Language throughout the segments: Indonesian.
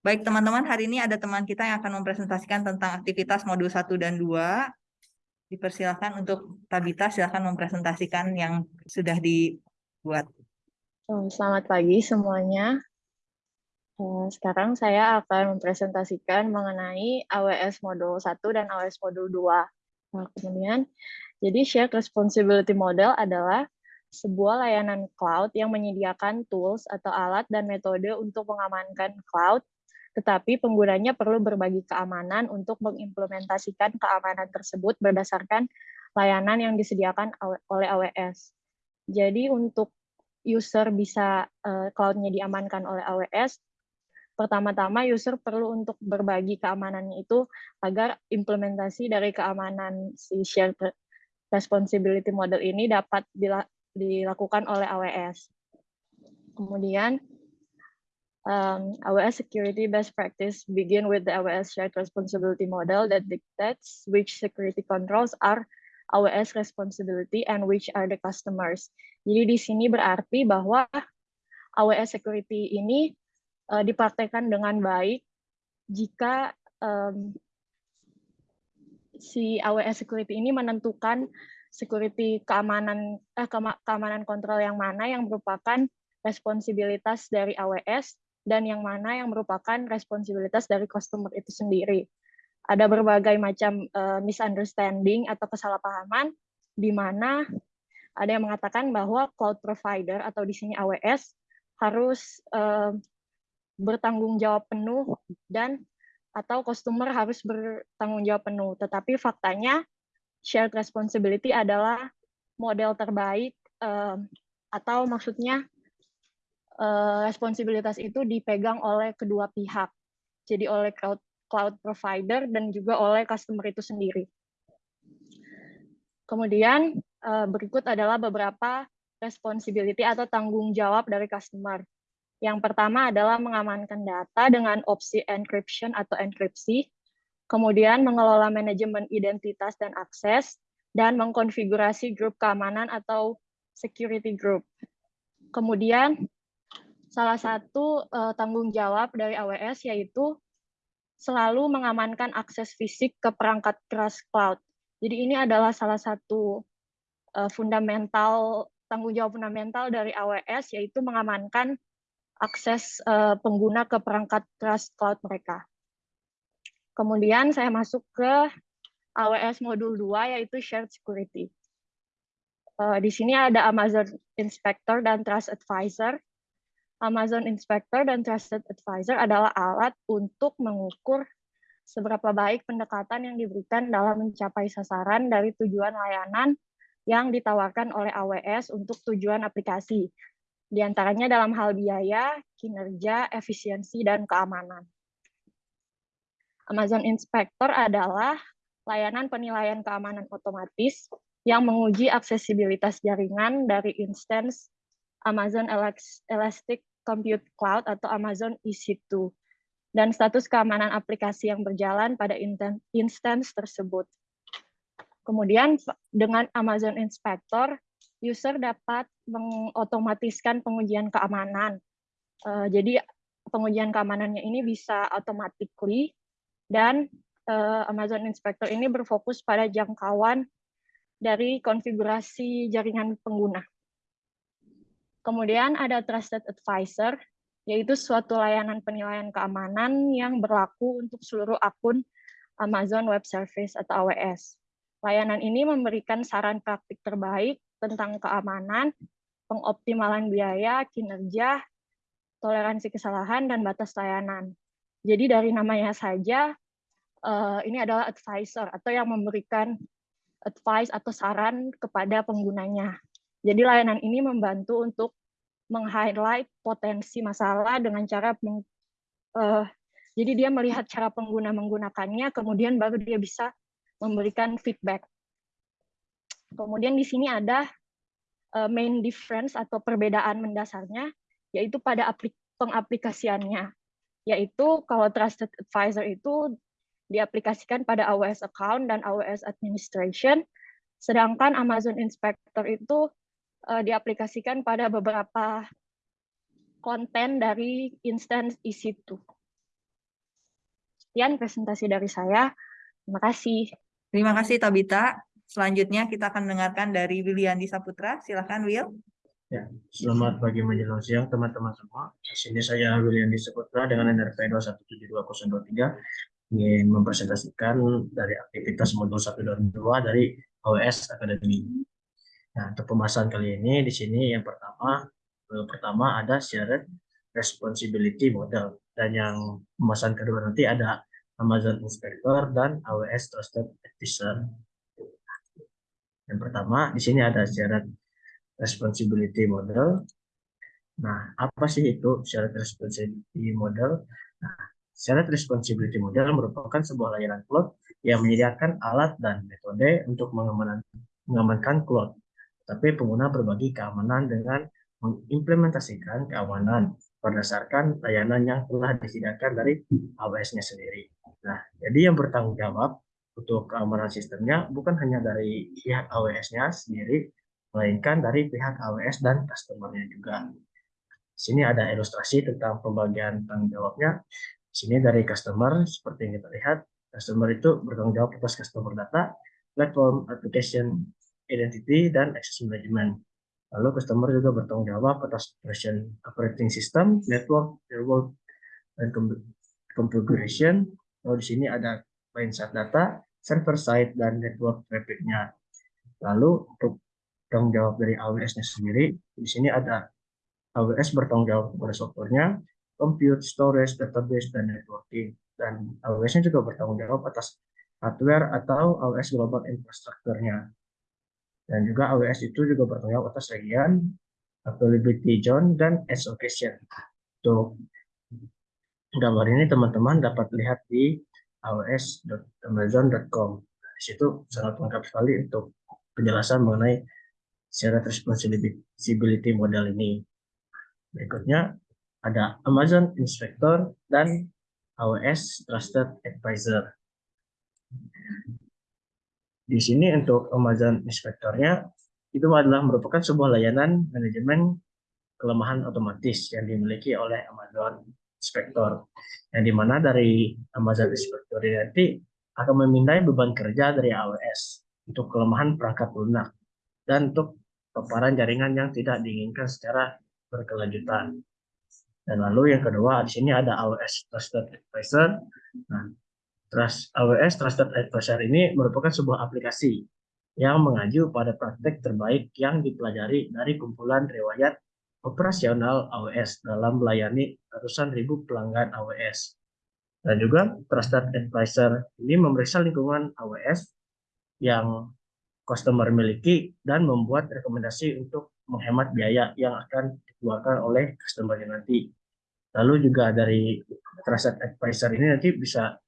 Baik teman-teman, hari ini ada teman kita yang akan mempresentasikan tentang aktivitas modul 1 dan 2. Dipersilakan untuk Tabita, silakan mempresentasikan yang sudah dibuat. Oh, selamat pagi semuanya. Eh, sekarang saya akan mempresentasikan mengenai AWS Modul 1 dan AWS Modul 2. Nah, kemudian, jadi Shared Responsibility Model adalah sebuah layanan cloud yang menyediakan tools atau alat dan metode untuk mengamankan cloud tetapi penggunanya perlu berbagi keamanan untuk mengimplementasikan keamanan tersebut berdasarkan layanan yang disediakan oleh AWS. Jadi untuk user bisa uh, cloud-nya diamankan oleh AWS, pertama-tama user perlu untuk berbagi keamanannya itu agar implementasi dari keamanan si shared responsibility model ini dapat dilakukan oleh AWS. Kemudian um, AWS security best practice begin with the AWS shared responsibility model that dictates which security controls are AWS responsibility and which are the customers. Jadi di sini berarti bahwa AWS security ini uh, dipraktekkan dengan baik jika um, si AWS security ini menentukan security keamanan eh, keamanan kontrol yang mana yang merupakan responsibilitas dari AWS dan yang mana yang merupakan responsibilitas dari customer itu sendiri. Ada berbagai macam uh, misunderstanding atau kesalahpahaman di mana ada yang mengatakan bahwa cloud provider atau di sini AWS harus uh, bertanggung jawab penuh dan atau customer harus bertanggung jawab penuh. Tetapi faktanya shared responsibility adalah model terbaik uh, atau maksudnya responsibilitas itu dipegang oleh kedua pihak. Jadi oleh cloud, cloud provider dan juga oleh customer itu sendiri. Kemudian uh, berikut adalah beberapa responsibility atau tanggung jawab dari customer. Yang pertama adalah mengamankan data dengan opsi encryption atau enkripsi, kemudian mengelola manajemen identitas dan akses, dan mengkonfigurasi grup keamanan atau security group. Kemudian salah satu uh, tanggung jawab dari AWS yaitu selalu mengamankan akses fisik ke perangkat keras cloud. Jadi ini adalah salah satu uh, fundamental tanggung jawab fundamental dari AWS yaitu mengamankan akses uh, pengguna ke perangkat keras cloud mereka. Kemudian saya masuk ke AWS modul 2 yaitu shared security. Uh, di sini ada Amazon Inspector dan Trust Advisor Amazon Inspector dan Trusted Advisor adalah alat untuk mengukur seberapa baik pendekatan yang diberikan dalam mencapai sasaran dari tujuan layanan yang ditawarkan oleh AWS untuk tujuan aplikasi, di antaranya dalam hal biaya, kinerja, efisiensi, dan keamanan. Amazon Inspector adalah layanan penilaian keamanan otomatis yang menguji aksesibilitas jaringan dari instance Amazon Elastic Compute Cloud atau Amazon EC2 dan status keamanan aplikasi yang berjalan pada instance tersebut. Kemudian dengan Amazon Inspector, user dapat mengotomatiskan pengujian keamanan. Uh, jadi pengujian keamanannya ini bisa automatically dan uh, Amazon Inspector ini berfokus pada jangkauan dari konfigurasi jaringan pengguna. Kemudian ada Trusted Advisor, yaitu suatu layanan penilaian keamanan yang berlaku untuk seluruh akun Amazon Web Service atau AWS. Layanan ini memberikan saran praktik terbaik tentang keamanan, pengoptimalan biaya, kinerja, toleransi kesalahan, dan batas layanan. Jadi dari namanya saja, eh, ini adalah advisor atau yang memberikan advice atau saran kepada penggunanya. Jadi layanan ini membantu untuk meng-highlight potensi masalah dengan cara meng, uh, jadi dia melihat cara pengguna menggunakannya, kemudian baru dia bisa memberikan feedback. Kemudian di sini ada uh, main difference atau perbedaan mendasarnya, yaitu pada aplik pengaplikasiannya. Yaitu kalau Trusted Advisor itu diaplikasikan pada AWS account dan AWS administration, sedangkan Amazon Inspector itu uh, diaplikasikan pada beberapa konten dari instance EC2. Sekian presentasi dari saya. Terima kasih. Terima kasih Tabita. Selanjutnya kita akan mendengarkan dari Wiliandi Saputra. Silakan Will. Ya, selamat pagi menjelang siang teman-teman semua. Di sini saya William Saputra dengan NRP 2172023 ingin mempresentasikan dari aktivitas modul 1 dan 2 dari AWS Academy. Nah, untuk pembahasan kali ini di sini yang pertama modul pertama ada shared responsibility model dan yang pembahasan kedua nanti ada Amazon Inspector dan AWS Trusted Advisor. Yang pertama di sini ada shared responsibility model. Nah, apa sih itu shared responsibility model? Nah, shared responsibility model merupakan sebuah layanan cloud yang menyediakan alat dan metode untuk mengamankan, mengamankan cloud. Tapi pengguna berbagi keamanan dengan mengimplementasikan keamanan berdasarkan layanan yang telah disediakan dari AWS-nya sendiri. Nah, jadi yang bertanggung jawab untuk keamanan sistemnya bukan hanya dari pihak AWS-nya sendiri, melainkan dari pihak AWS dan customer-nya juga. Di sini ada ilustrasi tentang pembagian tanggung jawabnya. Di sini dari customer, seperti yang kita lihat, customer itu bertanggung jawab atas customer data, platform, application, identity, dan access management. Lalu customer juga bertanggung jawab atas operation operating system, network, firewall, dan configuration. Lalu di sini ada client side data, server side, dan network traffic-nya. Lalu untuk tanggung jawab dari AWS-nya sendiri. Di sini ada AWS bertanggung jawab kepada softwarenya, compute, storage, database, dan networking. Dan AWS-nya juga bertanggung jawab atas hardware atau AWS Global Infrastructure-nya. Dan juga AWS itu juga bertanggung atas region, availability zone, dan edge location. Untuk gambar ini teman-teman dapat lihat di aws.amazon.com. Di situ sangat lengkap sekali untuk penjelasan mengenai shared responsibility model ini. Berikutnya ada Amazon Inspector dan AWS Trusted Advisor. Di sini untuk Amazon Inspector-nya itu adalah merupakan sebuah layanan manajemen kelemahan otomatis yang dimiliki oleh Amazon Inspector. Yang di mana dari Amazon Inspector ini nanti akan memindai beban kerja dari AWS untuk kelemahan perangkat lunak dan untuk paparan jaringan yang tidak diinginkan secara berkelanjutan. Dan lalu yang kedua di sini ada AWS Trusted Advisor. Nah, Trust, AWS Trusted Advisor ini merupakan sebuah aplikasi yang mengacu pada praktek terbaik yang dipelajari dari kumpulan riwayat operasional AWS dalam melayani ratusan ribu pelanggan AWS. Dan juga Trusted Advisor ini memeriksa lingkungan AWS yang customer miliki dan membuat rekomendasi untuk menghemat biaya yang akan dikeluarkan oleh customer nanti. Lalu juga dari Trusted Advisor ini nanti bisa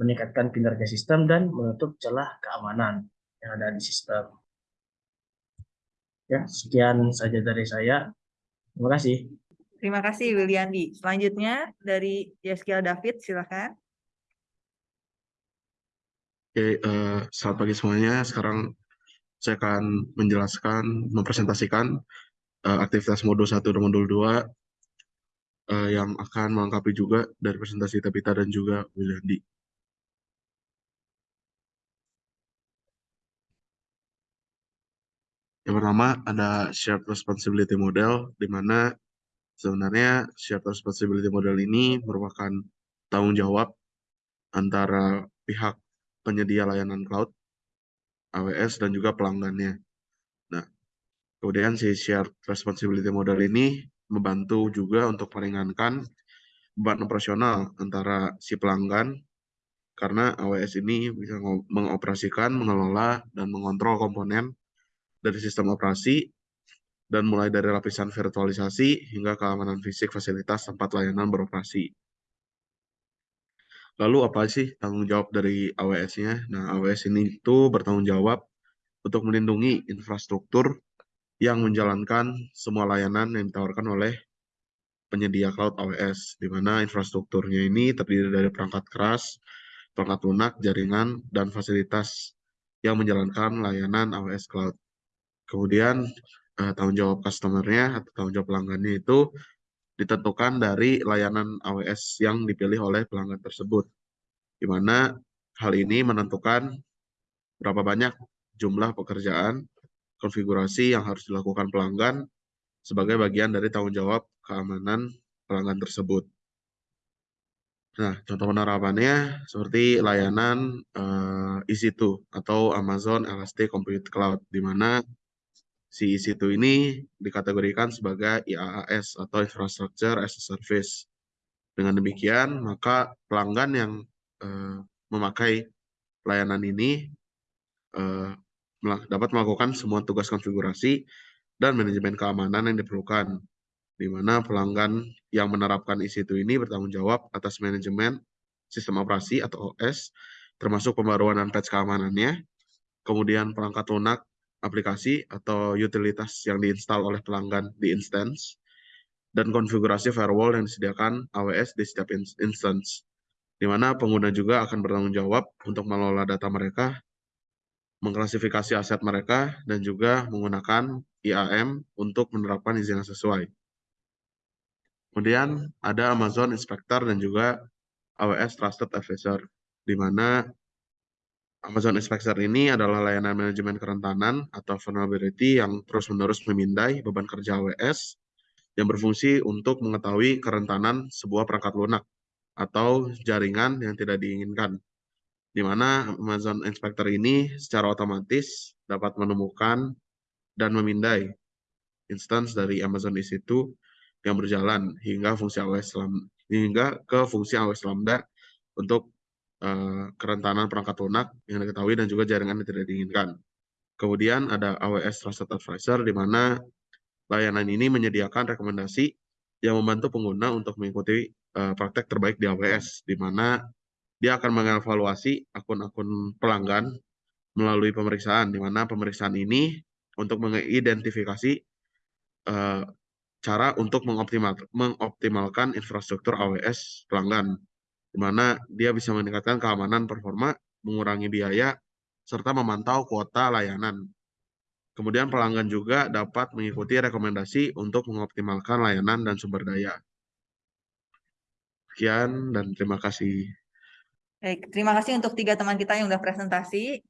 meningkatkan kinerja sistem dan menutup celah keamanan yang ada di sistem. Ya, sekian saja dari saya. Terima kasih. Terima kasih Wiliandi. Selanjutnya dari Yeskiel David, silakan. Oke, uh, selamat pagi semuanya. Sekarang saya akan menjelaskan, mempresentasikan uh, aktivitas modul 1 dan modul 2 uh, eh, yang akan melengkapi juga dari presentasi Tabita dan juga Wiliandi. Yang pertama ada shared responsibility model, di mana sebenarnya shared responsibility model ini merupakan tanggung jawab antara pihak penyedia layanan cloud AWS dan juga pelanggannya. Nah, kemudian si shared responsibility model ini membantu juga untuk meringankan beban operasional antara si pelanggan karena AWS ini bisa mengoperasikan, mengelola, dan mengontrol komponen dari sistem operasi dan mulai dari lapisan virtualisasi hingga keamanan fisik fasilitas tempat layanan beroperasi. Lalu apa sih tanggung jawab dari AWS-nya? Nah, AWS ini itu bertanggung jawab untuk melindungi infrastruktur yang menjalankan semua layanan yang ditawarkan oleh penyedia cloud AWS, di mana infrastrukturnya ini terdiri dari perangkat keras, perangkat lunak, jaringan, dan fasilitas yang menjalankan layanan AWS Cloud. Kemudian eh, tanggung jawab customer-nya atau tanggung jawab pelanggannya itu ditentukan dari layanan AWS yang dipilih oleh pelanggan tersebut. di mana hal ini menentukan berapa banyak jumlah pekerjaan konfigurasi yang harus dilakukan pelanggan sebagai bagian dari tanggung jawab keamanan pelanggan tersebut. Nah, contoh penerapannya seperti layanan uh, EC2 atau Amazon Elastic Compute Cloud, di mana si EC2 ini dikategorikan sebagai IaaS atau Infrastructure as a Service. Dengan demikian, maka pelanggan yang uh, memakai layanan ini uh, dapat melakukan semua tugas konfigurasi dan manajemen keamanan yang diperlukan, di mana pelanggan yang menerapkan EC2 ini bertanggung jawab atas manajemen sistem operasi atau OS, termasuk pembaruan dan patch keamanannya, kemudian perangkat lunak aplikasi atau utilitas yang diinstal oleh pelanggan di instance, dan konfigurasi firewall yang disediakan AWS di setiap instance, di mana pengguna juga akan bertanggung jawab untuk mengelola data mereka mengklasifikasi aset mereka, dan juga menggunakan IAM untuk menerapkan izin yang sesuai. Kemudian ada Amazon Inspector dan juga AWS Trusted Advisor, di mana Amazon Inspector ini adalah layanan manajemen kerentanan atau vulnerability yang terus-menerus memindai beban kerja AWS yang berfungsi untuk mengetahui kerentanan sebuah perangkat lunak atau jaringan yang tidak diinginkan di mana Amazon Inspector ini secara otomatis dapat menemukan dan memindai instance dari Amazon EC2 yang berjalan hingga fungsi AWS hingga ke fungsi AWS Lambda untuk uh, kerentanan perangkat lunak yang diketahui dan juga jaringan yang tidak diinginkan. Kemudian ada AWS Trusted Advisor di mana layanan ini menyediakan rekomendasi yang membantu pengguna untuk mengikuti uh, praktek terbaik di AWS, di mana dia akan mengevaluasi akun-akun pelanggan melalui pemeriksaan, di mana pemeriksaan ini untuk mengidentifikasi uh, cara untuk mengoptimal, mengoptimalkan infrastruktur AWS pelanggan, di mana dia bisa meningkatkan keamanan performa, mengurangi biaya, serta memantau kuota layanan. Kemudian pelanggan juga dapat mengikuti rekomendasi untuk mengoptimalkan layanan dan sumber daya. Sekian dan terima kasih. Baik, terima kasih untuk tiga teman kita yang sudah presentasi.